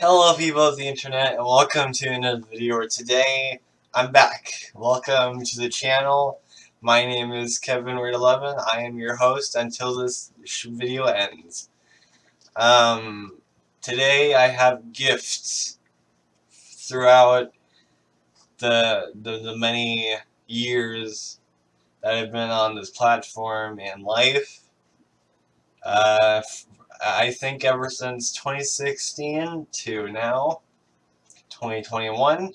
Hello people of the internet and welcome to another video where today I'm back. Welcome to the channel. My name is Kevin Weird 11 I am your host until this video ends. Um, today I have gifts throughout the, the, the many years that I've been on this platform and life. Uh, I think ever since 2016 to now, 2021,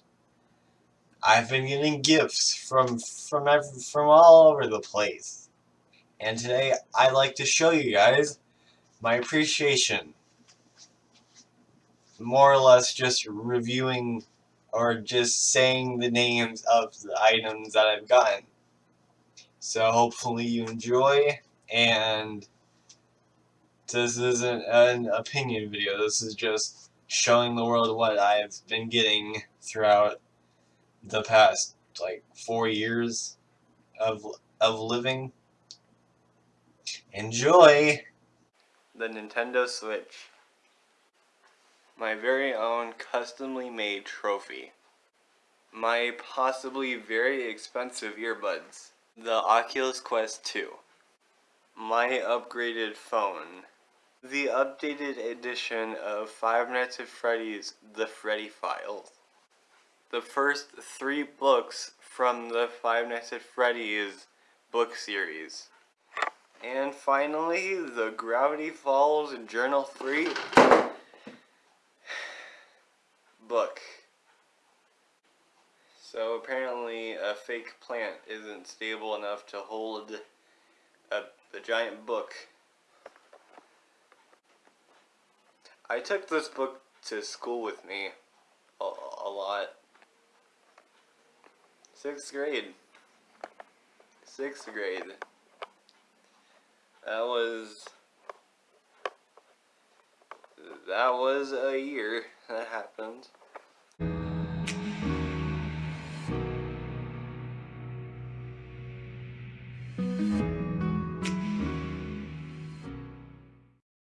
I've been getting gifts from from every, from all over the place. And today I'd like to show you guys my appreciation. More or less just reviewing or just saying the names of the items that I've gotten. So hopefully you enjoy and this isn't an opinion video, this is just showing the world what I've been getting throughout the past, like, four years of, of living. Enjoy! The Nintendo Switch. My very own customly made trophy. My possibly very expensive earbuds. The Oculus Quest 2. My upgraded phone the updated edition of Five Nights at Freddy's The Freddy Files. The first three books from the Five Nights at Freddy's book series. And finally, the Gravity Falls Journal 3 book. So apparently a fake plant isn't stable enough to hold a, a giant book I took this book to school with me a, a lot. Sixth grade. Sixth grade. That was that was a year that happened.